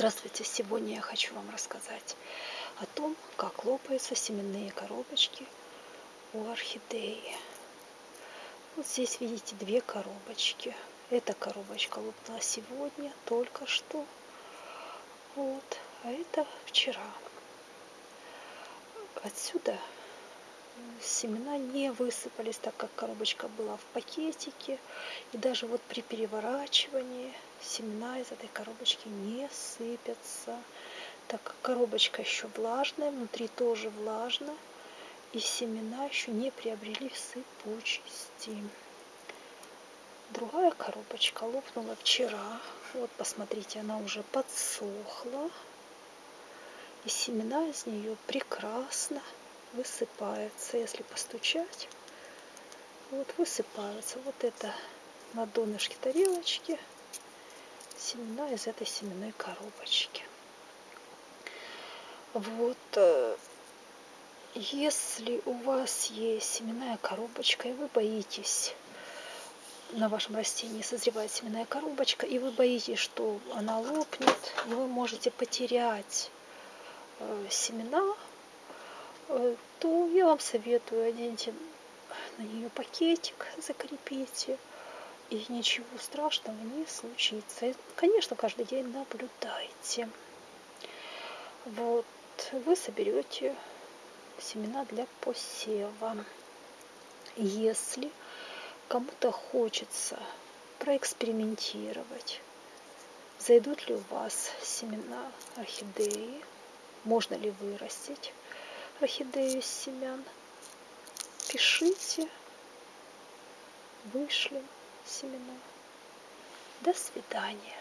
Здравствуйте! Сегодня я хочу вам рассказать о том, как лопаются семенные коробочки у орхидеи. Вот здесь видите две коробочки. Эта коробочка лопнула сегодня, только что. Вот. А это вчера. Отсюда семена не высыпались, так как коробочка была в пакетике. И даже вот при переворачивании семена из этой коробочки не сыпятся, так как коробочка еще влажная, внутри тоже влажно, и семена еще не приобрели сыпучести. Другая коробочка лопнула вчера. Вот, посмотрите, она уже подсохла. И семена из нее прекрасно высыпаются. Если постучать, вот высыпаются. Вот это на донышке тарелочки семена из этой семенной коробочки. Вот, э, если у вас есть семенная коробочка, и вы боитесь, на вашем растении созревает семенная коробочка, и вы боитесь, что она лопнет, и вы можете потерять э, семена, то я вам советую, оденьте на нее пакетик, закрепите, и ничего страшного не случится. Конечно, каждый день наблюдайте. Вот, вы соберете семена для посева. Если кому-то хочется проэкспериментировать, зайдут ли у вас семена орхидеи, можно ли вырастить орхидею из семян, пишите, вышлем семена. До свидания.